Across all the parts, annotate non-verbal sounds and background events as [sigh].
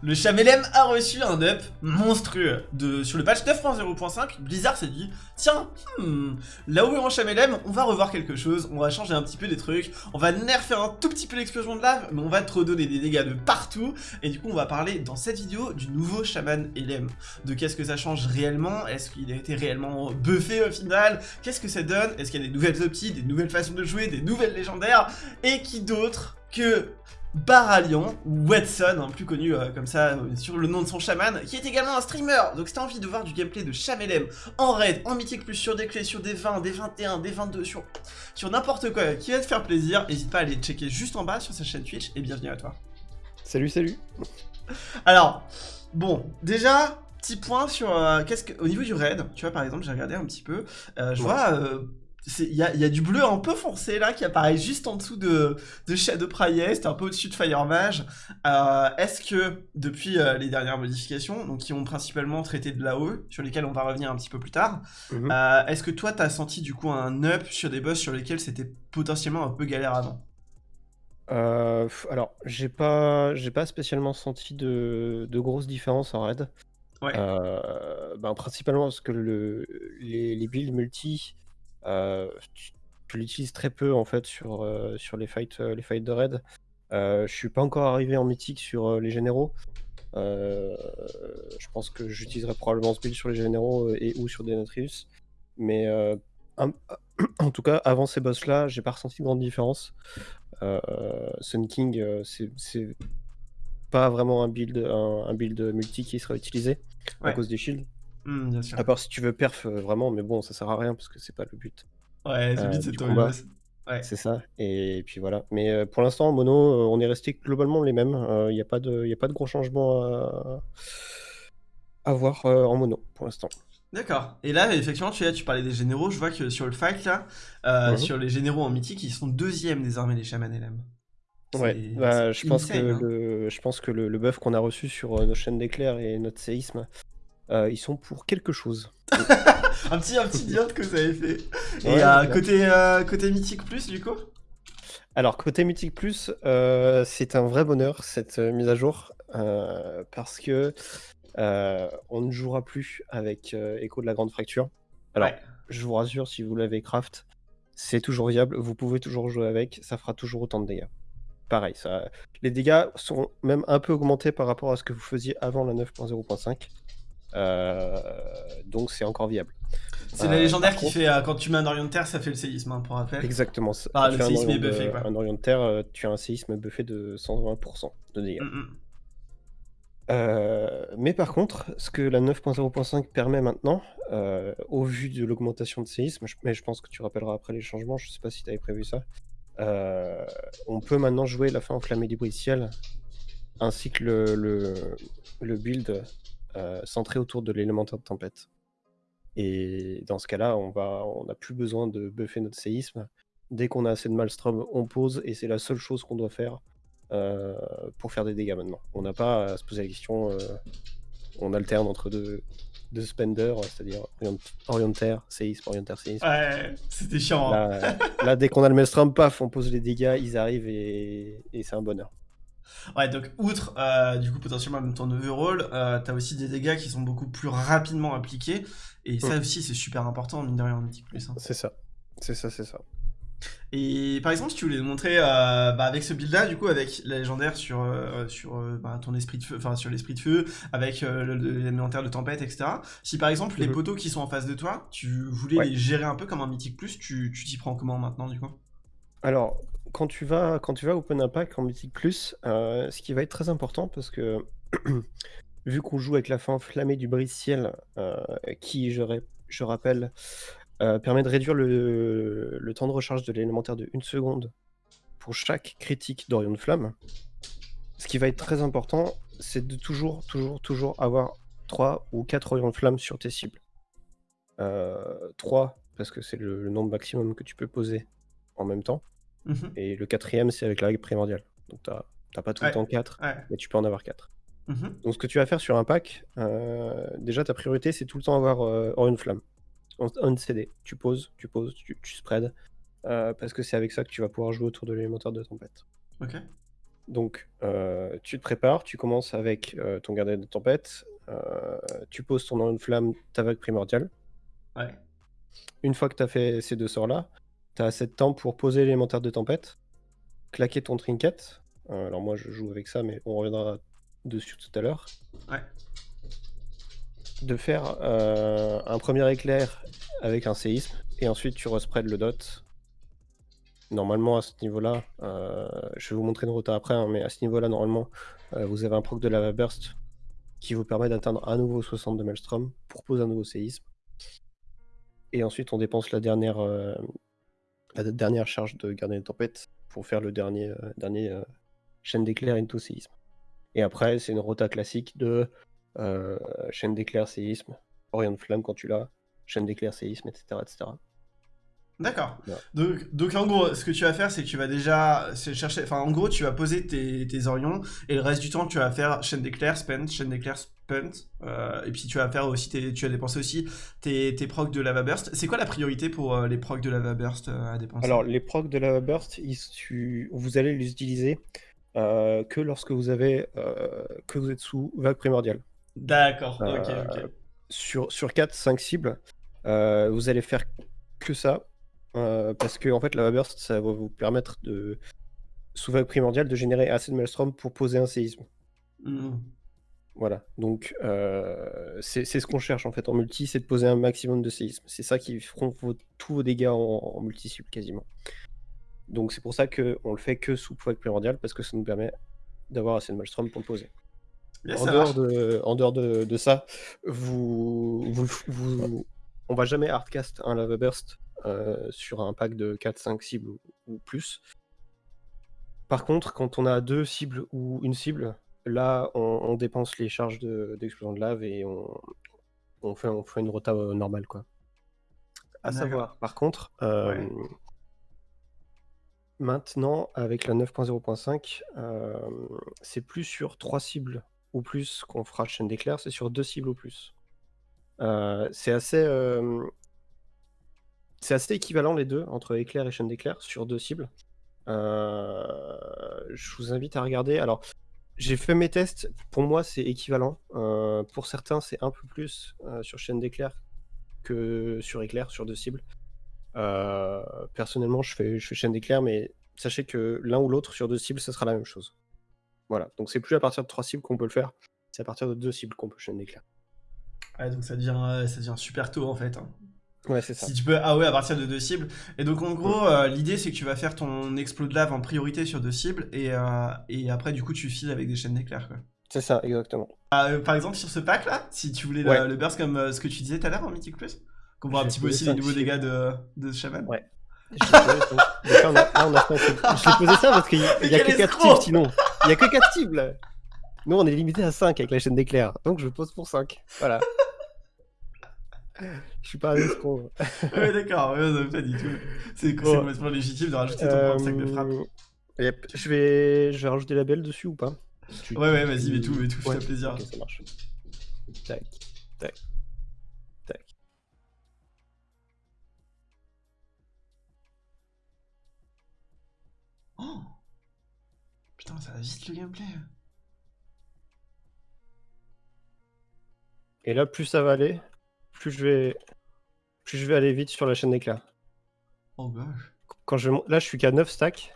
Le Chamelem a reçu un up monstrueux. De, sur le patch 9.0.5, Blizzard s'est dit Tiens, hmm, là où est en Chamelem, on va revoir quelque chose, on va changer un petit peu des trucs, on va nerfer un tout petit peu l'explosion de lave, mais on va te redonner des dégâts de partout. Et du coup, on va parler dans cette vidéo du nouveau Shaman Elem. De qu'est-ce que ça change réellement Est-ce qu'il a été réellement buffé au final Qu'est-ce que ça donne Est-ce qu'il y a des nouvelles opties, des nouvelles façons de jouer, des nouvelles légendaires Et qui d'autre que Baralion, ou Watson, hein, plus connu euh, comme ça euh, sur le nom de son chaman, qui est également un streamer. Donc si t'as envie de voir du gameplay de Chamelem en raid, en mythique plus sur des clés, sur des 20, des 21, des 22, sur, sur n'importe quoi qui va te faire plaisir, n'hésite pas à aller checker juste en bas sur sa chaîne Twitch et bienvenue à toi. Salut, salut. Alors, bon, déjà, petit point sur euh, qu'est-ce que au niveau du raid, tu vois par exemple, j'ai regardé un petit peu, je vois il y a, du bleu un peu foncé là qui apparaît juste en dessous de, de Shadow Priest, un peu au-dessus de Fire Mage. Euh, est-ce que depuis euh, les dernières modifications, donc qui ont principalement traité de l'AOE, sur lesquelles on va revenir un petit peu plus tard, mhm. euh, est-ce que toi t'as senti du coup un up sur des boss sur lesquels c'était potentiellement un peu galère avant? Alors, j'ai pas, j'ai pas spécialement senti de, de grosses différences en raid. Ouais. ben, principalement parce que le, les, les builds multi euh, tu, l'utilises très peu en fait sur, euh, sur les, fights, euh, les fights de raid. je suis pas encore arrivé en mythique sur les généraux. je pense que j'utiliserai probablement ce build sur les généraux et ou sur des Notrius. Mais [clears throat] en tout cas, avant ces boss là, j'ai pas ressenti de grande différence. Sun King, c'est pas vraiment un build, un, build multi qui sera utilisé à cause des shields. Mmh, à part si tu veux perf euh, vraiment, mais bon, ça sert à rien parce que c'est pas le but. Ouais, le but euh, c'est de Ouais. C'est ça. Et puis voilà. Mais euh, pour l'instant, en mono, on est resté globalement les mêmes. Il n'y a, pas de, y a pas de gros changements à, à voir en mono pour l'instant. D'accord. Et là, effectivement, tu, tu parlais des généraux. Je vois que sur le fight, là, mmh sur les généraux en mythique, ils sont deuxième désormais, les chamans LM. Ouais, bah, je, pense que hein. le, je pense que le, le buff qu'on a reçu sur nos chaînes d'éclairs et notre séisme, euh, ils sont pour quelque chose. [laughs] un petit, un petit que vous avez fait. Et euh, côté, euh, côté Mythique Plus, du coup? Alors, côté Mythique Plus, c'est un vrai bonheur cette mise à jour. parce que on ne jouera plus avec Echo de la Grande Fracture. Alors, je vous rassure, si vous l'avez craft, c'est toujours viable. Vous pouvez toujours jouer avec. Ça fera toujours autant de dégâts. Pareil, ça... les dégâts sont même un peu augmentés par rapport à ce que vous faisiez avant la 9.0.5. Euh, donc c'est encore viable. C'est la euh, légendaire qui fait euh, quand tu mets un Orient de Terre, ça fait le séisme, hein, pour rappel. Exactement. Ah, le séisme est buffé. Quoi. Un Orient de Terre, tu as un séisme buffé de 120% de dégâts. Mm, mm. mais par contre, ce que la 9.0.5 permet maintenant, au vu de l'augmentation de séisme, mais je pense que tu rappelleras après les changements, je sais pas si tu avais prévu ça, on peut maintenant jouer la fin enflammée du bruit ciel, ainsi que le, le, le build euh, centré autour de l'élémentaire de tempête. Et dans ce cas-là, on va, on n'a plus besoin de buffer notre séisme. Dès qu'on a assez de Malstrom, on pose et c'est la seule chose qu'on doit faire euh, pour faire des dégâts maintenant. On n'a pas à se poser la question. Euh, on alterne entre deux, deux spenders, c'est-à-dire orientaire, séisme, orientaire, séisme. Ouais, c'était chiant. Hein. Là, dès qu'on a le Maelstrom, paf, on pose les dégâts, ils arrivent et c'est un bonheur. Ouais, donc outre euh, du coup potentiellement même ton overall, euh, t'as aussi des dégâts qui sont beaucoup plus rapidement appliqués. Et ça mm. aussi, c'est super important, mine de rien, en Mythic Plus. Hein. C'est ça. C'est ça, c'est ça. Et par exemple, si tu voulais montrer euh, bah, avec ce build-là, du coup, avec la légendaire sur, sur bah, ton esprit de feu, enfin sur l'esprit de feu, avec l'élémentaire de tempête, etc. Si par exemple les mm-hmm. poteaux qui sont en face de toi, tu voulais les gérer un peu comme un Mythic Plus, tu t'y prends comment maintenant, du coup? Alors, quand tu vas, quand tu vas Open Impact en Mythic Plus, euh, ce qui va être très important parce que [clears throat] vu qu'on joue avec la fin enflammée du brise-ciel, euh, qui, je, rappelle, euh, permet de réduire le, le temps de recharge de l'élémentaire de 1 seconde pour chaque critique d'Orion de Flamme. Ce qui va être très important, c'est de toujours, toujours, toujours avoir 3 ou 4 Orion de Flamme sur tes cibles. 3 parce que c'est le nombre maximum que tu peux poser en même temps. Mhm. Et le quatrième, c'est avec la règle primordiale. Donc, tu n'as pas tout le temps 4, mais tu peux en avoir 4. Mhm. Donc, ce que tu vas faire sur un pack, euh, déjà, ta priorité, c'est tout le temps avoir euh, une flamme. On CD, tu poses, tu poses, tu, tu spread, euh, parce que c'est avec ça que tu vas pouvoir jouer autour de l'élémentaire de tempête. Ok. Donc, euh, tu te prépares, tu commences avec ton gardien de tempête, tu poses ton nom de flamme, ta vague primordiale. Ouais. Une fois que tu as fait ces deux sorts-là, tu as assez de temps pour poser l'élémentaire de tempête, claquer ton trinket. Euh, alors moi, je joue avec ça, mais on reviendra dessus tout à l'heure. Ouais. De faire euh, un premier éclair avec un séisme, et ensuite tu respread le dot. Normalement, à ce niveau-là, euh, je vais vous montrer une rota après, hein, mais à ce niveau-là, normalement, euh, vous avez un proc de lava burst qui vous permet d'atteindre à nouveau 60 de Maelstrom pour poser un nouveau séisme. Et ensuite, on dépense la dernière, la dernière charge de gardien de tempête pour faire le dernier, euh, dernier euh, chaîne d'éclair into séisme. Et après, c'est une rota classique de euh, chaîne d'éclair, séisme, orient de flamme quand tu l'as, chaîne d'éclair, séisme, etc. etc. D'accord. Ouais. Donc, donc en gros, ce que tu vas faire, c'est que tu vas déjà chercher. Enfin, en gros, tu vas poser tes, tes orions et le reste du temps, tu vas faire chaîne d'éclair, spent, chaîne d'éclair, spent. euh, et puis tu vas faire aussi tes, tu vas dépenser aussi tes, tes procs de lava burst. C'est quoi la priorité pour euh, les procs de lava burst euh, à dépenser? Alors, les procs de Lava Burst, ils- tu- vous allez les utiliser que lorsque vous avez que vous êtes sous vague primordiale. D'accord. Ok. Euh, Ok. Sur, sur 4-5 cibles, euh, vous allez faire que ça. parce que en fait, Lava Burst, ça va vous permettre de, sous vague primordiale, de générer assez de Maelstrom pour poser un séisme. Mhm. Voilà, donc euh, c'est ce qu'on cherche en fait en multi, c'est de poser un maximum de séismes. C'est ça qui feront vos- tous vos dégâts en, en multi-cible quasiment. Donc c'est pour ça qu'on le fait que sous vague primordiale, parce que ça nous permet d'avoir assez de Maelstrom pour le poser. En, dehors de, en dehors de, de ça, vous, vous, vous- on va jamais hardcast un lava burst euh, sur un pack de 4-5 cibles ou, ou plus. Par contre, quand on a deux cibles ou une cible, là, on, on dépense les charges de- d'explosion de, lave et on, on, fait, on fait une rota euh, normale. Quoi. À savoir, par contre, euh, Ouais. maintenant, avec la 9.0.5, euh, c'est plus sur trois cibles ou plus qu'on fera chaîne d'éclair, c'est sur deux cibles ou plus. Euh, c'est assez, c'est assez équivalent les deux, entre éclair et chaîne d'éclair, sur deux cibles. Je vous invite à regarder. Alors, j'ai fait mes tests, pour moi c'est équivalent. Euh, pour certains, c'est un peu plus euh, sur chaîne d'éclair que sur éclair, sur deux cibles. Euh, personnellement, je fais, je fais chaîne d'éclair, mais sachez que l'un ou l'autre sur deux cibles, ça sera la même chose. Voilà, donc c'est plus à partir de trois cibles qu'on peut le faire, c'est à partir de deux cibles qu'on peut chaîne d'éclair. Ouais, donc ça devient, ça devient super tôt en fait. hein. Ouais, c'est ça. Si tu peux ah ouais à partir de deux cibles. Et donc en gros, euh, l'idée c'est que tu vas faire ton explos de lave en priorité sur deux cibles et, euh, et après du coup tu files avec des chaînes d'éclair quoi. C'est ça, exactement. Ah, euh, par exemple sur ce pack là, si tu voulais le- Ouais. le, burst comme ce que tu disais tout à l'heure en Mythic Plus, qu'on voit un petit peu aussi les nouveaux dégâts de, de Shaman. Ouais. [laughs] Je l'ai on a, a posé ça parce qu'il y a que quel 4 escroc cibles sinon. Il y a que 4 cibles. Nous, on est limité à 5 avec la chaîne d'éclair. Donc, je pose pour 5. Voilà. Je suis pas un escroc. [laughs] ouais d'accord, ouais, non, pas du tout. C'est complètement légitime de rajouter ton propre sac de frappe. Euh, yep. Je vais, je vais rajouter la belle dessus ou pas? Tu- Ouais ouais vas-y mets tout, mets tout, Ouais, fais plaisir. Ok, ça marche. Tac, tac, tac. Oh Putain ça va vite le gameplay. Et là, plus ça va aller, plus je vais, plus je vais aller vite sur la chaîne d'éclair. Oh gosh. Quand je, là, je suis qu'à 9 stacks.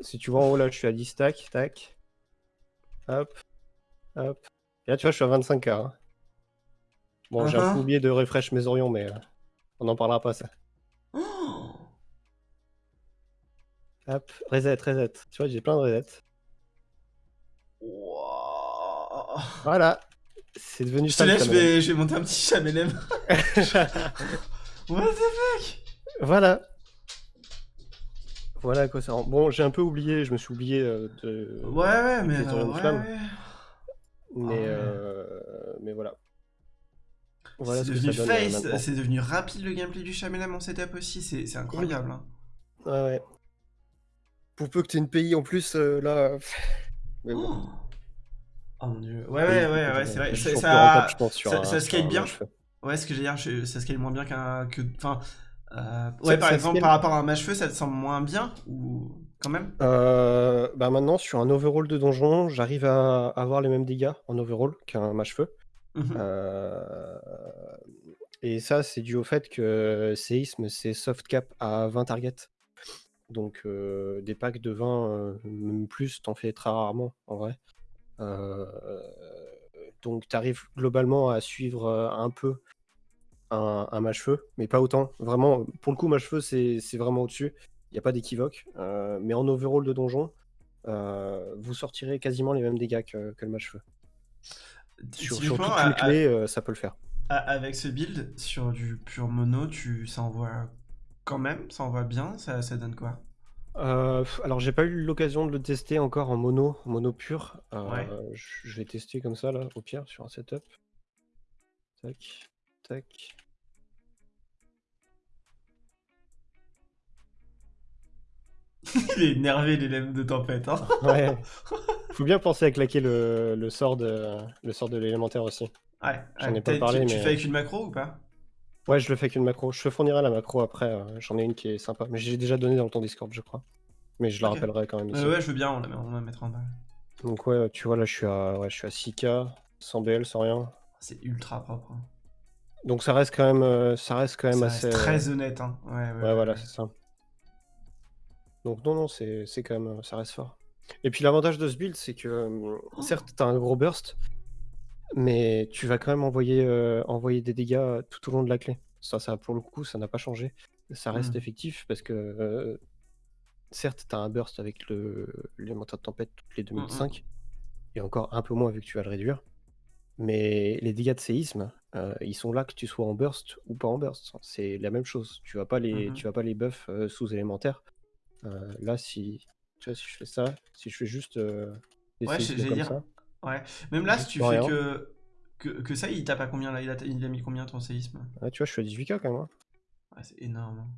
Si tu vois en haut, là, je suis à 10 stacks. Tac. Hop. Hop. Et là, tu vois, je suis à 25k. hein. Bon, j'ai un peu oublié de refresh mes orions, mais euh, on en parlera pas, ça. Oh Hop. Reset, reset. Tu vois, j'ai plein de resets. Wow. Voilà. C'est devenu Je te ça. le laisse, je vais, je vais monter un petit chamelem. [laughs] What the fuck? Voilà. Voilà à quoi ça rend. Bon, j'ai un peu oublié, je me suis oublié euh, de. Ouais, ouais, mais. euh, de ouais, flamme. ouais. Mais, Ah ouais. euh, mais voilà. Voilà c'est ce que devenu euh, face, c'est devenu rapide le gameplay du chamelem en setup aussi, c'est incroyable. hein. Ouais, ouais. Pour peu que tu aies une pays en plus, euh, là. [laughs] Mais bon. Oh. Oh mon dieu. Ouais, ouais, ouais, ouais, c'est vrai. Ça, ça, scale bien. match. Ouais, ce que j'ai dire, ça scale moins bien qu'un. Que, enfin, euh, Ça- ouais, par ça exemple, scale- par rapport à un match feu, ça te semble moins bien ou quand même? Euh, bah maintenant, sur un overall de donjon, j'arrive à avoir les mêmes dégâts en overall qu'un mage-feu. Mhm. Euh, et ça, c'est dû au fait que séisme, c'est soft cap à 20 targets. Donc euh, des packs de 20, euh, même plus, t'en fais très rarement en vrai. Euh, donc tu arrives globalement à suivre euh, un peu un, un mage-feu, mais pas autant. Vraiment, pour le coup, mage-feu, c'est c'est vraiment au-dessus. Il n'y a pas d'équivoque. Euh, mais en overall de donjon, vous sortirez quasiment les mêmes dégâts que, que le mage-feu. Sur, sur Typiquement, toute à- une à- clé, euh, ça peut le faire. à- avec ce build, sur du pur mono, tu, ça envoie quand même, ça envoie bien, ça, ça donne quoi? Euh, alors j'ai pas eu l'occasion de le tester encore en mono, en mono pur. Euh, je je vais tester comme ça là, au pire, sur un setup. Tac, tac. [laughs] Il est énervé, l'élève de tempête. Hein [laughs] Ouais. [laughs] Faut bien penser à claquer le, le sort de le sort de l'élémentaire aussi. ouais, J'en ouais. ai pas T'as- parlé, tu, tu mais- fais avec une macro ou pas? Ouais, je le fais avec une macro. Je te fournirai la macro après. euh, J'en ai une qui est sympa, mais j'ai déjà donné dans ton Discord, je crois. Mais je la rappellerai quand même ici. Euh, Ouais, je veux bien, on la, on la mettra en bas. Donc ouais, tu vois là, je suis à ouais, je suis à 6k, sans BL, sans rien. C'est ultra propre. hein. Donc ça reste quand même, euh, ça reste quand même Ça assez. reste très honnête. Hein. Ouais, ouais, Ouais, voilà, c'est ça. Donc non, non, c'est quand même, ça reste fort. Et puis l'avantage de ce build, c'est que euh, certes, t'as un gros burst, mais tu vas quand même envoyer, euh, envoyer des dégâts tout au long de la clé. Ça, ça pour le coup, ça n'a pas changé. Ça reste Mhm. effectif parce que euh, certes, t'as un burst avec l'élémentaire de tempête toutes les 2 minutes Mhm. 5, et encore un peu moins vu que tu vas le réduire. Mais les dégâts de séisme, euh, ils sont là que tu sois en burst ou pas en burst. C'est la même chose. Tu vas pas les, tu vas pas les buff euh, sous élémentaire. Euh, là, si, tu vois, si je fais ça, si je fais juste euh, Ouais, comme dire. ça, Ouais. Même là, si tu fais que, que, que ça, il tape à combien là? Il a, il a mis combien ton séisme? Ouais, tu vois, je suis à 18k quand même. hein. Ouais, c'est énorme. hein.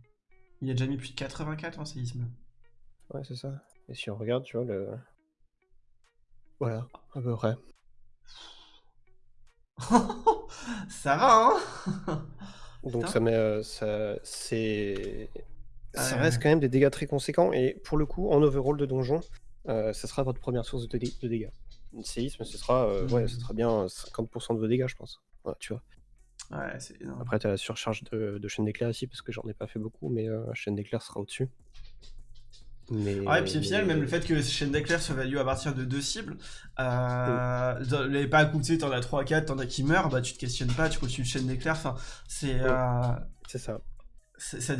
Il a déjà mis plus de 84 en séisme. Ouais, c'est ça. Et si on regarde, tu vois, le. Voilà, à peu près. [laughs] ça va, hein? [laughs] Donc Putain. ça met, euh, ça, c'est, ça Ouais, reste ouais. quand même des dégâts très conséquents. Et pour le coup, en overall de donjon, euh, ça sera votre première source de, dé- de dégâts. Le séisme, ce sera, euh, ouais, ce sera bien 50% de vos dégâts, je pense. Ouais, tu vois. Ouais, c'est énorme. Après, tu as la surcharge de, de chaîne d'éclair ici, parce que j'en ai pas fait beaucoup, mais euh, chaîne d'éclair sera au-dessus. Mais, Ouais, et puis au final, même le fait que chaîne d'éclair soit value à partir de deux cibles, euh, dans les packs où tu sais, t'en as 3-4, t'en as qui meurent, bah tu te questionnes pas, tu continues chaîne d'éclair, enfin, c'est. euh, C'est ça. Ça,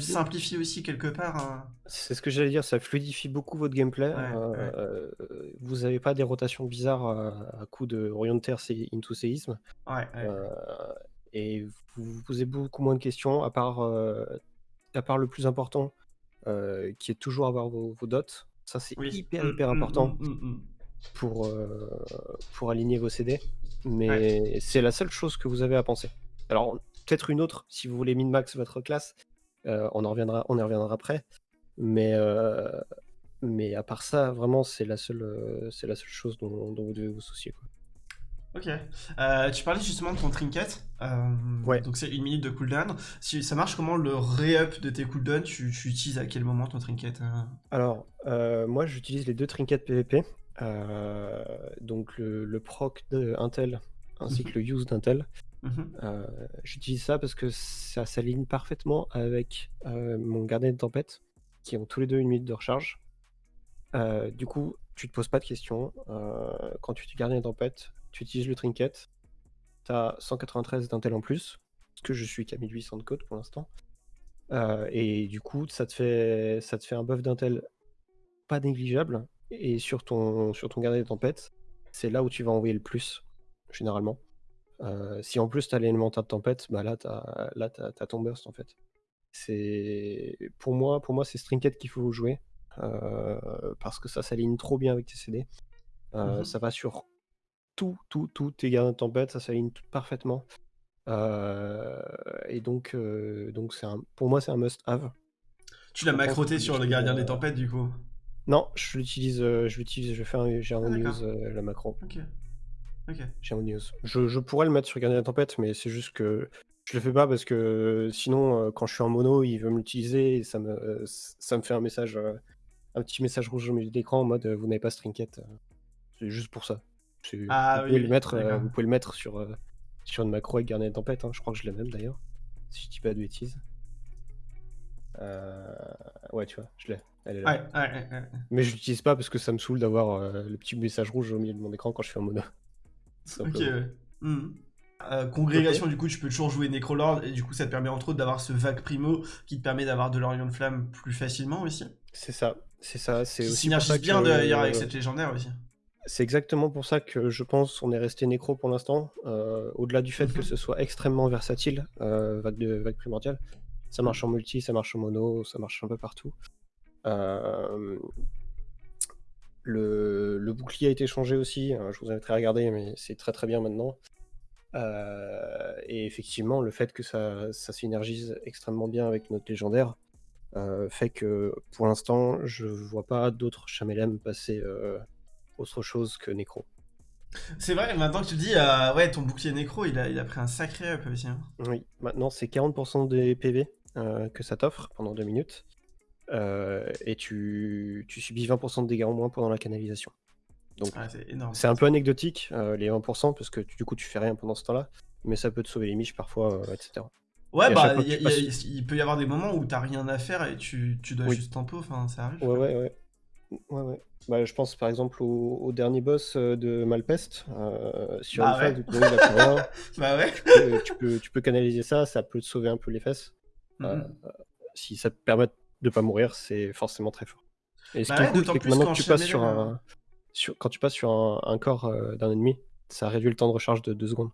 simplifie aussi quelque part. hein. C'est ce que j'allais dire, ça fluidifie beaucoup votre gameplay. Ouais, euh, ouais. euh, vous n'avez pas des rotations bizarres à, à coup de Terre c'est into séisme. Ouais, euh, et vous vous posez beaucoup moins de questions, à part, à part le plus important, qui est toujours avoir vos, vos dots. Ça, c'est Oui. hyper, Mm, hyper mm, important mm, pour, pour aligner vos CD. Mais c'est la seule chose que vous avez à penser. Alors, peut-être une autre, si vous voulez min-max votre classe, euh, on, en reviendra, on y reviendra après. Mais, euh, mais à part ça, vraiment, c'est la seule, euh, c'est la seule chose dont, dont vous devez vous soucier. quoi. Ok. Euh, tu parlais justement de ton trinket. euh, Ouais. Donc c'est une minute de cooldown. Si ça marche, comment le re-up de tes cooldowns tu, tu utilises à quel moment ton trinket Alors, euh, moi, j'utilise les deux trinkets PVP. donc, le, le proc de Intel ainsi que le [laughs] use d'Intel. Mhm. Euh, J'utilise ça parce que ça s'aligne parfaitement avec euh, mon gardien de tempête, qui ont tous les deux une minute de recharge. Euh, du coup, tu te poses pas de questions. Quand tu es gardien de tempête, tu utilises le trinket. Tu as 193 d'intel en plus, parce que je suis qu'à 1800 de code pour l'instant. Et du coup, ça te fait, ça te fait un buff d'intel pas négligeable. Et sur ton, sur ton gardien de tempête, c'est là où tu vas envoyer le plus, généralement. Euh, si en plus tu as l'élémentaire de tempête, bah là tu as, là, t'as- t'as ton burst en fait. C'est pour moi, pour moi c'est Strinket qu'il faut jouer euh, parce que ça s'aligne trop bien avec tes CD. Euh, Mhm. Ça va sur tout, tout, tout tes gardiens de tempête, ça s'aligne tout parfaitement. Et donc, donc c'est un, pour moi c'est un must-have. Tu l'as macroté sur le vais, gardien des tempêtes du coup? Non, je l'utilise, je l'utilise, je fais un, j'ai un Ah, news la macro. Ok. Ok. J'ai un news. Je, je pourrais le mettre sur Gardien de la Tempête, mais c'est juste que je le fais pas parce que sinon, euh, quand je suis en mono, il veut me l'utiliser et ça me, euh, ça me fait un message euh, un petit message rouge au milieu de l'écran en mode euh, vous n'avez pas Strinket. euh, C'est juste pour ça. Ah vous, pouvez oui, le mettre, euh, vous pouvez le mettre sur, euh, sur une macro avec Garnet de Tempête. hein. Je crois que je l'ai même d'ailleurs. Si je dis pas de bêtises. Euh, Ouais, tu vois, je l'ai. Elle est là. Ouais, ouais, ouais, ouais. Mais je l'utilise pas parce que ça me saoule d'avoir euh, le petit message rouge au milieu de mon écran quand je suis en mono. Ok, ouais. Mhm. Euh, congrégation, du coup, tu peux toujours jouer Necrolord, et du coup, ça te permet entre autres d'avoir ce vague primo qui te permet d'avoir de l'Orion de Flamme plus facilement aussi. C'est ça, c'est ça. C'est aussi pour synergise ça bien que- d'ailleurs avec cette légendaire aussi. C'est exactement pour ça que je pense qu'on est resté nécro pour l'instant. euh, Au-delà du fait que Mhm. ce soit extrêmement versatile, euh, vague, de, vague primordiale. Ça marche en multi, ça marche en mono, ça marche un peu partout. Le, le bouclier a été changé aussi. hein, je vous inviterai à regarder, mais c'est très très bien maintenant. Euh, et effectivement, le fait que ça, ça synergise extrêmement bien avec notre légendaire euh, fait que pour l'instant, je vois pas d'autres Chamelem passer euh, autre chose que Necro. C'est vrai, maintenant que tu le dis, ouais, ton bouclier Necro, il a, il a pris un sacré up aussi. hein. Oui, maintenant c'est 40% des PV que ça t'offre pendant 2 minutes. Euh, et tu, tu subis 20% de dégâts en moins pendant la canalisation. Donc Ouais, c'est un peu anecdotique, euh, les 20%, parce que du coup tu fais rien pendant ce temps-là, mais ça peut te sauver les miches parfois, euh, etc. Ouais, Et bah, il y a- tu il y a- passes- il peut y avoir des moments où t'as rien à faire et tu, tu dois Oui. juste tempo, enfin, ça arrive. Ouais, ouais, ouais. Ouais, ouais. Bah, je pense par exemple au, au dernier boss de Malpest. euh, sur Bah une phase ouais. où tout le monde a plus rien, [laughs] Bah ouais. tu, peux, tu peux canaliser ça, ça peut te sauver un peu les fesses. Euh, Mhm. si ça te permet de pas mourir, c'est forcément très fort. Et ce Bah qui est cool, c'est que plus maintenant qu'en que tu passes sur Chamelem, un, sur, quand tu passes sur un, un corps euh, d'un ennemi, ça réduit le temps de recharge de 2 secondes.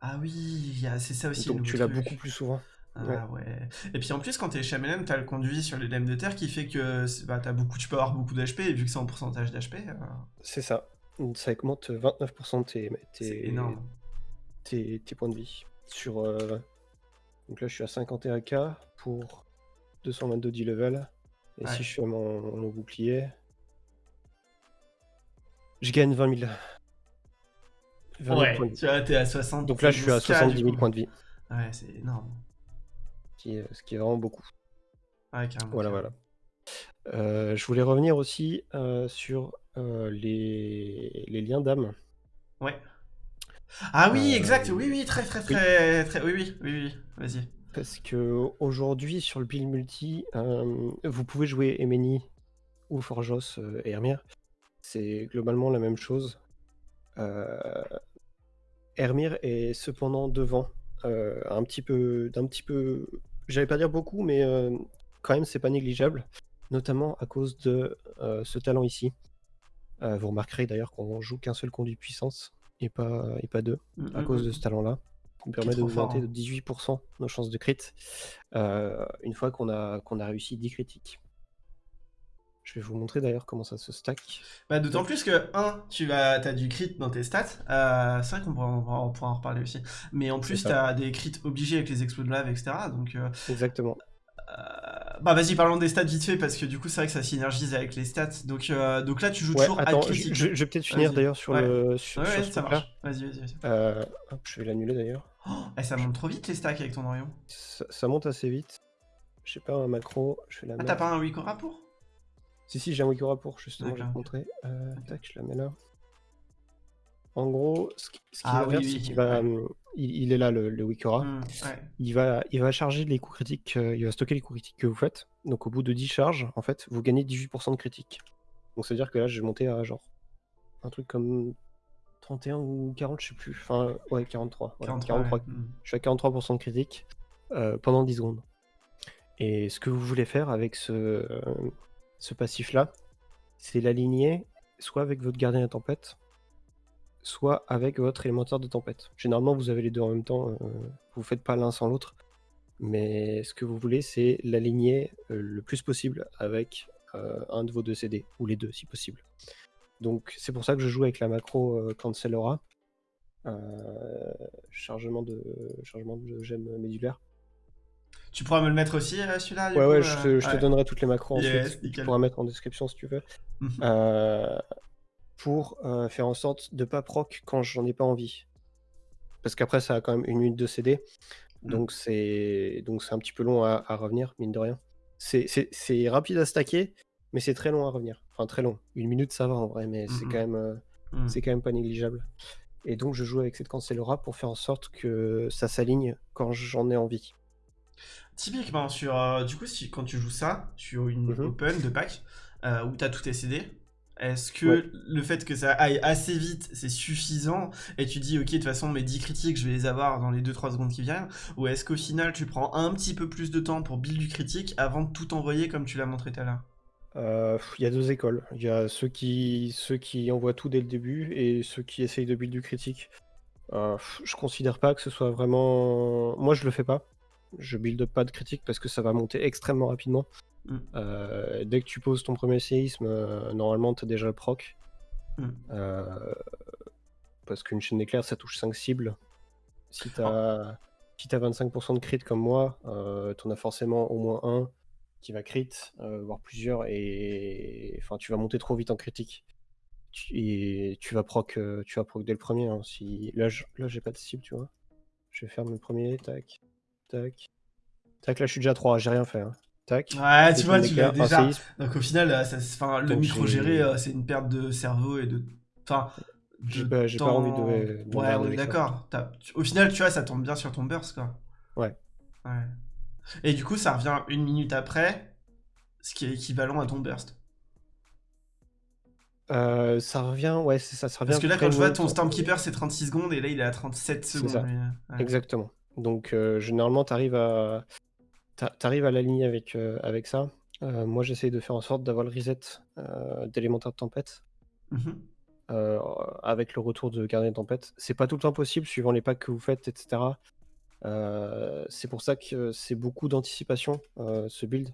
Ah oui, c'est ça aussi. Donc tu l'as beaucoup plus souvent. Ah ouais. Et puis en plus, quand t'es Shamelem, t'as le conduit sur les lemmes de terre qui fait que bah, beaucoup, tu peux avoir beaucoup d'HP, et vu que c'est en pourcentage d'HP, euh, C'est ça. Ça augmente 29% tes, tes, énorme. tes, tes points de vie. Sur, euh, Donc là, je suis à 51k pour 222 10 level. Et Ouais. si je fais mon, mon bouclier, je gagne 20 000. 20 000 Ouais, points de vie. tu vois, t'es à 60. Donc là, je suis à 70 000 points de vie, Ouais, c'est énorme. qui ce qui est vraiment beaucoup. Ouais, carrément. Voilà, carrément. voilà. Euh, je voulais revenir aussi euh, sur euh, les, les liens d'âme. Ouais. Ah oui, exact, oui, oui, très, très, très, très, oui, oui, oui, oui, vas-y. Parce que aujourd'hui, sur le build multi, euh, vous pouvez jouer Emeni ou Forjos euh, et Hermir. C'est globalement la même chose. Euh, Hermir est cependant devant, un petit peu, d'un petit peu, j'allais pas dire beaucoup, mais quand même c'est pas négligeable, notamment à cause de ce talent ici. Vous remarquerez d'ailleurs qu'on joue qu'un seul conduit puissance et pas, et pas deux à Mm, cause mm, de mm. ce talent-là, qui permet d'augmenter hein. de 18% nos chances de crit euh, une fois qu'on a, qu'on a réussi 10 critiques. Je vais vous montrer d'ailleurs comment ça se stack. Bah, d'autant plus que, 1, tu vas, as du crit dans tes stats. Euh, c'est vrai qu'on pourra, on pourra- en reparler aussi. Mais en plus, ça. t'as des crits obligés avec les exploits de lave, etc. Donc, euh, Exactement. euh, bah, vas-y, parlons des stats vite fait, parce que du coup, c'est vrai que ça synergise avec les stats. Donc, euh, donc là, tu joues Ouais, toujours attends, à je, vais peut-être finir d'ailleurs sur Ouais. le sur, Ouais, sur ça marche. Vas-y, vas-y, vas-y. Euh, je vais l'annuler d'ailleurs. Oh, eh, ça monte trop vite les stacks avec ton Orion. Ça, ça monte assez vite. Je sais pas, un macro, je vais la Ah, t'as pas un Wikora pour Si, si, j'ai un Wikora pour, justement, je vais te montrer. Euh, tac, je la mets là. En gros, ce qui- ce Ah va oui, faire, oui, c'est qu'il va. ouais. Il, il est là, le, le Wikora. Hmm, ouais. Il va, il va charger les coups critiques, euh, il va stocker les coups critiques que vous faites. Donc au bout de 10 charges, en fait, vous gagnez 18% de critiques. Donc ça veut dire que là, je vais monter à genre un truc comme 31 ou 40, je sais plus. Enfin, ouais, 43. voilà, 43, 43. ouais. Hmm. Je suis à 43% de critique euh, pendant 10 secondes. Et ce que vous voulez faire avec ce, euh, ce passif-là, c'est l'aligner soit avec votre gardien de tempête, soit avec votre élémentaire de tempête. Généralement, vous avez les deux en même temps, euh, vous faites pas l'un sans l'autre. Mais ce que vous voulez, c'est l'aligner euh, le plus possible avec euh, un de vos deux CD, ou les deux si possible. Donc c'est pour ça que je joue avec la macro Cancel Aura. Euh, chargement de chargement de gemme médulaire. Tu pourras me le mettre aussi, celui-là Ouais coup, ouais, je te, je te ouais. donnerai toutes les macros Yes, ensuite. Tu pourras mettre en description si tu veux. [laughs] Euh, pour euh, faire en sorte de pas proc quand j'en ai pas envie. Parce qu'après ça a quand même une minute de CD. Mm. Donc c'est donc c'est un petit peu long à, à revenir, mine de rien. C'est- rapide à stacker, mais c'est très long à revenir. Enfin, très long. Une minute, ça va en vrai, mais c'est quand même, euh, c'est quand même pas négligeable. Et donc, je joue avec cette cancellera pour faire en sorte que ça s'aligne quand j'en ai envie. Typiquement, sur, euh, du coup, si, quand tu joues ça, sur une Mhm. open de pack, où tu as tous tes CD, est-ce que Ouais. le fait que ça aille assez vite, c'est suffisant et tu dis, ok, de toute façon, mes 10 critiques, je vais les avoir dans les 2-3 secondes qui viennent Ou est-ce qu'au final, tu prends un petit peu plus de temps pour build du critique avant de tout envoyer comme tu l'as montré tout à l'heure? Euh, Il y a deux écoles. Il y a ceux qui, ceux qui envoient tout dès le début et ceux qui essayent de build du critique. Euh, je considère pas que ce soit vraiment. Moi, je le fais pas. Je build pas de critique parce que ça va monter extrêmement rapidement. Mm. Euh, dès que tu poses ton premier séisme, euh, normalement, tu as déjà le proc. Mm. Euh, parce qu'une chaîne d'éclair, ça touche 5 cibles. Si tu as, si t'as 25% de crit comme moi, tu en as forcément au moins un qui va crit, voire plusieurs, et enfin, tu vas monter trop vite en critique. Tu- Et tu vas proc, tu vas proc dès le premier. hein. Si... Là, je- là, j'ai pas de cible, tu vois. Je vais faire le premier, tac, tac. Tac, là, je suis déjà à 3, j'ai rien fait. hein. Tac. Ouais, tu vois, tu l'as déjà. Donc au final, euh, ça, le Donc, micro-géré, j'ai- euh, c'est une perte de cerveau et de. Enfin. J'ai pas- temps- envie de- de Ouais, on est d'accord. Au final, tu vois, ça tombe bien sur ton burst, quoi. Ouais. Ouais. Et du coup, ça revient une minute après, ce qui est équivalent à ton burst. Euh, ça revient, ouais, c'est ça, ça revient. Parce que là, quand je vois ton. Stormkeeper, c'est 36 secondes, et là, il est à 37 C'est secondes. ça. Ouais. Exactement. Donc, euh, généralement, tu arrives à, t'a- t'arrives à l'aligner avec, euh, avec ça. Euh, moi, j'essaye de faire en sorte d'avoir le reset euh, d'élémentaire de tempête euh, avec le retour de gardien de tempête. C'est pas tout le temps possible suivant les packs que vous faites, etc. C'est pour ça que c'est beaucoup d'anticipation, ce build.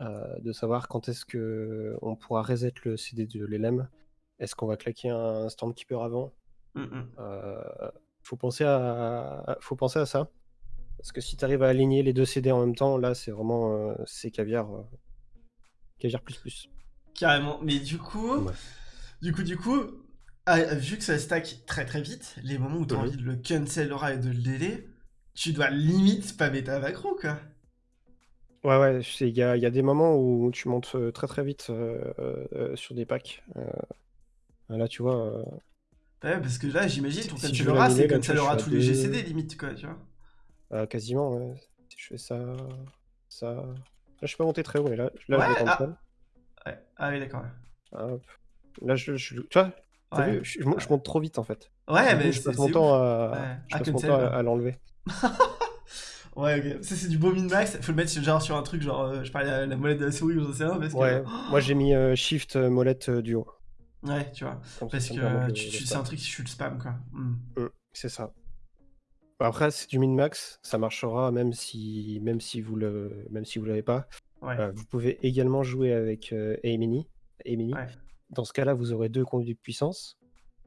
De savoir quand est-ce que on pourra reset le CD de l'LM. Est-ce qu'on va claquer un Stormkeeper avant? Euh, faut penser à faut penser à ça parce que si tu arrives à aligner les deux CD en même temps là c'est vraiment euh, c'est caviar euh, caviar plus plus Carrément. Mais du coup, Ouais. du coup, du coup, ah, vu que ça stack très très vite, les moments où tu as envie de le cancel aura et de le délai, tu dois limite spammer ta macro, quoi. ouais ouais il y y a des moments où tu montes euh, très très vite euh, euh, sur des packs Euh, là tu vois Ouais, parce que là, j'imagine, ton si cancel aura, c'est cancel aura tous à les. GCD, limite, quoi, tu vois. Euh, quasiment ouais. si je fais ça ça là je peux monter très haut mais là là Ouais, je le ah. cancel Ouais. Ah oui, d'accord. Hop. là je, je tu vois Ouais, vu je, je monte- je monte trop vite en fait ouais Du mais je passe mon temps à je passe mon temps à, l'enlever [laughs] Ouais, ok. Ça, c'est du beau min-max. Faut le mettre genre sur un truc, genre, euh, je parlais à la molette de la souris ou j'en sais rien, parce que. Ouais, [gasps] moi j'ai mis euh, Shift euh, molette euh, duo. Ouais, tu vois. Comme Parce que tu, tu- c'est un truc qui tue le spam, quoi. Hmm. Mm, c'est ça. Après, c'est du min-max, ça marchera même si, même si vous le, même si vous l'avez pas. Ouais. Euh, vous pouvez également jouer avec euh. Ouais. Dans ce cas-là, vous aurez deux conduits de puissance,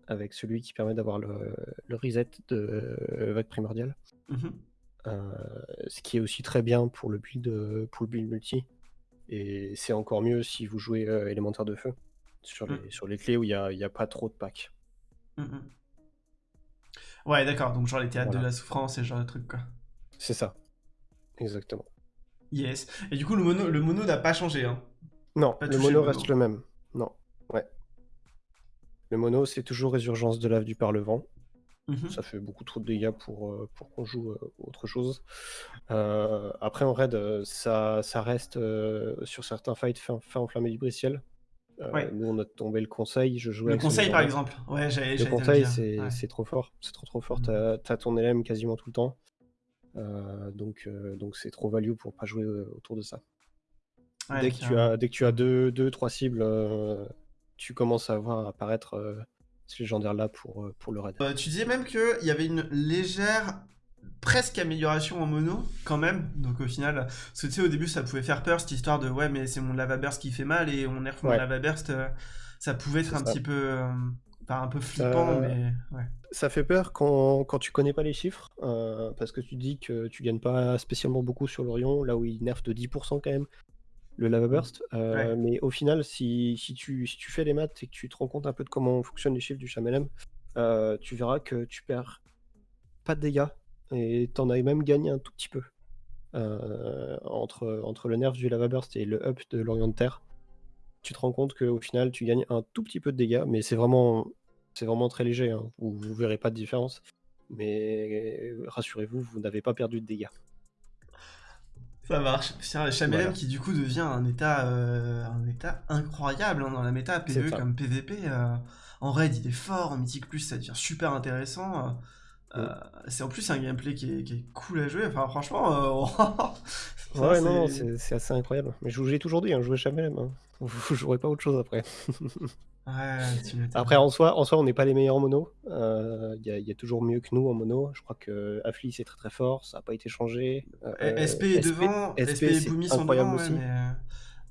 avec celui qui permet d'avoir le, le reset de euh, vague primordiale. Mhm. Euh, ce qui est aussi très bien pour le build, pour le build multi. Et c'est encore mieux si vous jouez élémentaire de feu sur les, Mm. sur les clés où il n'y a, y a pas trop de packs. Mhm. Ouais, d'accord. Donc, genre les théâtres Voilà. de la souffrance et ce genre de trucs, quoi. C'est ça. Exactement. Yes. Et du coup, le mono, le mono n'a pas changé, hein. Non, Pas le mono le reste mono. le même. Non. Ouais. Le mono, c'est toujours résurgence de lave du par le vent. Mhm. Ça fait beaucoup trop de dégâts pour, euh, pour qu'on joue euh, autre chose. Euh, après, en raid, ça, ça reste euh, sur certains fights fin, fin enflammé du brisciel. Euh, Ouais. Nous, on a tombé le conseil. Je jouais Le conseil, par exemple. Ouais, Le conseil, c'est Ouais. trop fort. C'est trop trop fort. Mhm. T'as ton LM quasiment tout le temps. Euh, donc euh, donc c'est trop value pour pas jouer autour de ça. Dès, que tu as, dès que tu as deux, deux trois cibles, tu commences à voir apparaître ce légendaire-là pour, pour le raid. Tu disais même qu'il y avait une légère, presque amélioration en mono, quand même. Donc au final, parce que tu sais, au début, ça pouvait faire peur, cette histoire de ouais, mais c'est mon lava burst qui fait mal et on nerf mon Ouais. lava burst. euh, ça pouvait être un ça. petit peu. euh, un peu flippant, Euh, mais ouais. Ça fait peur quand, quand tu connais pas les chiffres, euh, parce que tu dis que tu gagnes pas spécialement beaucoup sur l'Orion, là où il nerf de 10% quand même le Lava Burst. Ouais. Mais au final, si, si, tu, si tu fais les maths et que tu te rends compte un peu de comment fonctionnent les chiffres du Chamelem, tu verras que tu perds pas de dégâts et t'en as même gagné un tout petit peu. Euh, entre, entre le nerf du Lava Burst et le up de l'Orient de Terre. tu te rends compte qu'au final, tu gagnes un tout petit peu de dégâts, mais c'est vraiment, c'est vraiment très léger. Hein. Vous, vous verrez pas de différence. Mais rassurez-vous, vous n'avez pas perdu de dégâts. Ça marche. C'est Chamelem qui du coup devient un état, euh, un état incroyable hein, dans la méta PvE comme PvP. Euh, en raid il est fort, en Mythic Plus ça devient super intéressant. Euh, c'est en plus un gameplay qui est, cool à jouer. Enfin franchement, [laughs] ouais non, c'est assez incroyable. Mais je vous l'ai toujours dit, hein, jouez Chamelem. Hein. Vous jouerez pas autre chose après. [laughs] Après, en soi, en soi on n'est pas les meilleurs en mono. Il euh, y, a toujours mieux que nous en mono. Je crois que Affli c'est très très fort, ça n'a pas été changé. Euh, SP est devant, SP, et Boomy sont devant. aussi. Euh,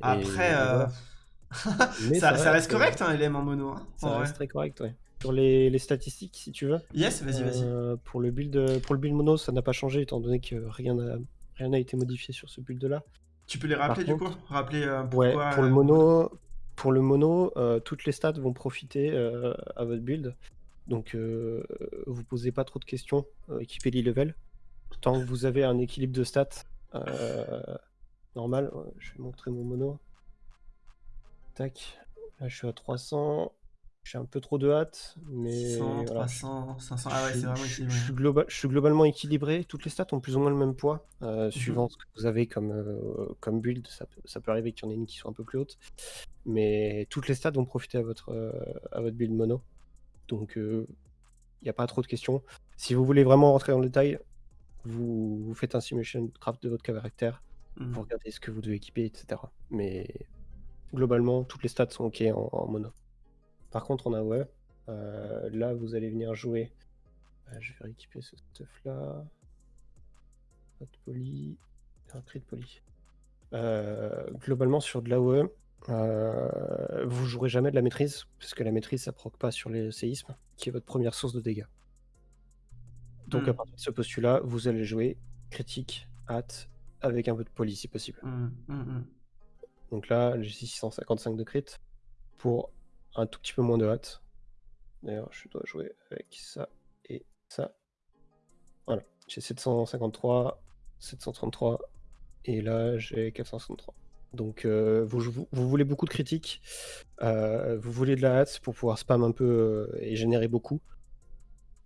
[laughs] après, ça, reste correct, hein, LM en mono. Hein, ça reste très correct, ouais. Sur les, statistiques, si tu veux. Yes, vas-y, vas-y. pour, le build, pour le build mono, ça n'a pas changé étant donné que rien n'a rien été modifié sur ce build-là. Tu peux les rappeler du coup? Rappeler pourquoi, ouais, pour le mono, pour le mono, euh, toutes les stats vont profiter euh, à votre build. Donc euh, vous posez pas trop de questions, équipez l'e-level. Tant que vous avez un équilibre de stats normal, je vais montrer mon mono. Tac, là je suis à 300. J'ai un peu trop de hâte, mais. 100, 300, 500. Ah ouais, c'est vraiment je, je, suis globalement équilibré. Toutes les stats ont plus ou moins le même poids, euh, mhm. suivant ce que vous avez comme, euh, comme build. Ça, ça, peut arriver qu'il y en ait une qui soit un peu plus haute. Mais toutes les stats vont profiter à votre, euh, à votre build mono. Donc, il n'y a pas trop de questions. Si vous voulez vraiment rentrer dans le détail, vous, vous faites un simulation craft de votre caractère. Vous mhm. regardez ce que vous devez équiper, etc. Mais globalement, toutes les stats sont OK en mono. Par contre, en AOE, euh, là, vous allez venir jouer. Euh, je vais rééquiper ce stuff là. Pas de poly. Un cri de poly. Euh, globalement, sur de l'AOE, vous jouerez jamais de la maîtrise, parce que la maîtrise, ça proc pas sur les séismes, qui est votre première source de dégâts. Donc, à hmm. partir de ce postulat, vous allez jouer critique, hâte, avec un peu de poly si possible. Hmm, hmm, Donc là, j'ai 655 de crit pour un tout petit peu moins de hâte. D'ailleurs, je dois jouer avec ça et ça. Voilà, j'ai 753, 733 et là j'ai 463. Donc euh, vous, vous, voulez beaucoup de critiques, euh, vous voulez de la hâte pour pouvoir spam un peu euh, et générer beaucoup.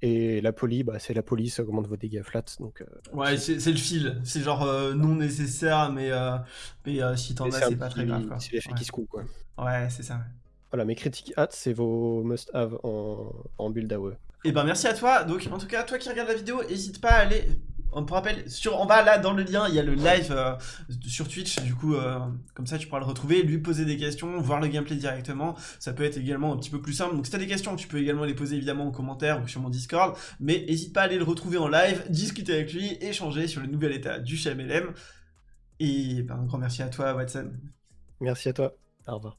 Et la poly, bah, c'est la poly, ça augmente vos dégâts flat. Donc, ouais, c'est le fil. C'est genre non nécessaire, mais, mais si t'en as, c'est pas très grave. C'est l'effet qui se coule, quoi. Ouais, c'est ça. Voilà, mes critiques hâte, c'est vos must-have en, en build AOE. Et eh ben merci à toi. Donc en tout cas, toi qui regardes la vidéo, n'hésite pas à aller. On te rappelle, sur, en bas là dans le lien, il y a le live euh, sur Twitch. Du coup, euh, comme ça tu pourras le retrouver, lui poser des questions, voir le gameplay directement. Ça peut être également un petit peu plus simple. Donc si t'as des questions, tu peux également les poser évidemment en commentaire ou sur mon Discord. Mais n'hésite pas à aller le retrouver en live, discuter avec lui, échanger sur le nouvel état du CHMLM. Et ben, un grand merci à toi, Watson. Merci à toi. Au revoir.